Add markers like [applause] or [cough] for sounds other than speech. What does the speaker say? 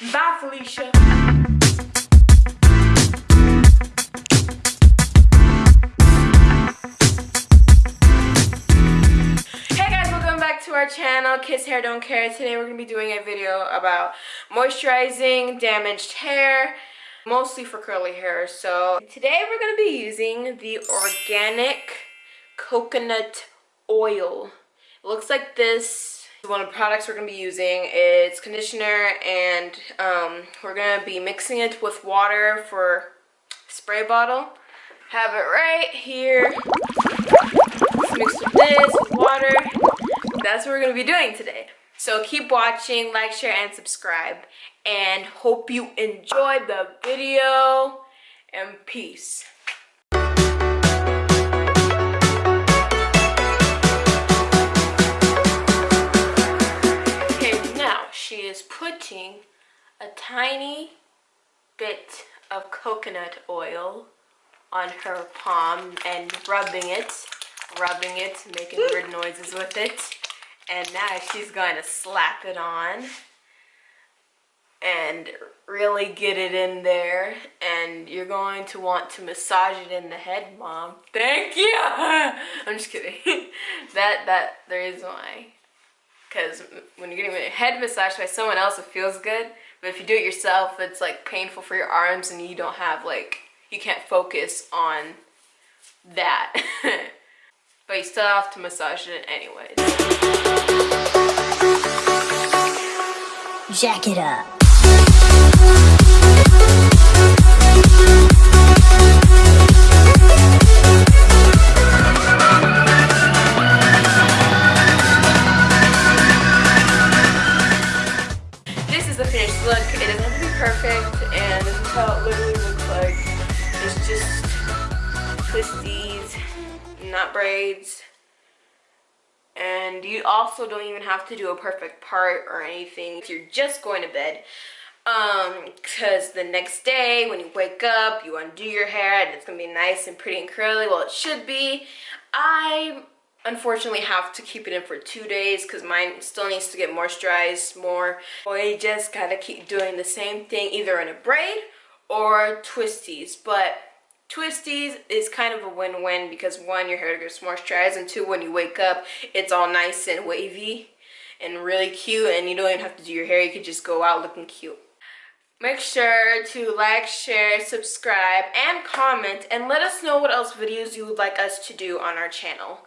Bye, Felicia. Hey guys, welcome back to our channel, Kiss Hair Don't Care. Today we're going to be doing a video about moisturizing damaged hair, mostly for curly hair. So today we're going to be using the organic coconut oil. It looks like this. One of the products we're going to be using is conditioner and um, we're going to be mixing it with water for spray bottle. Have it right here. Mixed with this, with water. That's what we're going to be doing today. So keep watching, like, share, and subscribe. And hope you enjoyed the video. And peace. A tiny bit of coconut oil on her palm and rubbing it, rubbing it, making weird noises with it. And now she's going to slap it on and really get it in there. And you're going to want to massage it in the head, Mom. Thank you! [laughs] I'm just kidding. [laughs] that, that, the reason why. Because when you're getting your head massaged by someone else, it feels good. But if you do it yourself, it's like painful for your arms and you don't have like, you can't focus on that. [laughs] but you still have to massage it anyways. Jack it up. Is the finished look. It doesn't have to be perfect, and this is how it literally looks like. It's just twisties, not braids. And you also don't even have to do a perfect part or anything. If you're just going to bed, um, because the next day when you wake up, you undo your hair and it's gonna be nice and pretty and curly. Well, it should be. I unfortunately have to keep it in for two days because mine still needs to get moisturized more. I just gotta keep doing the same thing either in a braid or twisties. But twisties is kind of a win-win because one, your hair gets moisturized and two, when you wake up, it's all nice and wavy and really cute and you don't even have to do your hair. You could just go out looking cute. Make sure to like, share, subscribe, and comment, and let us know what else videos you would like us to do on our channel.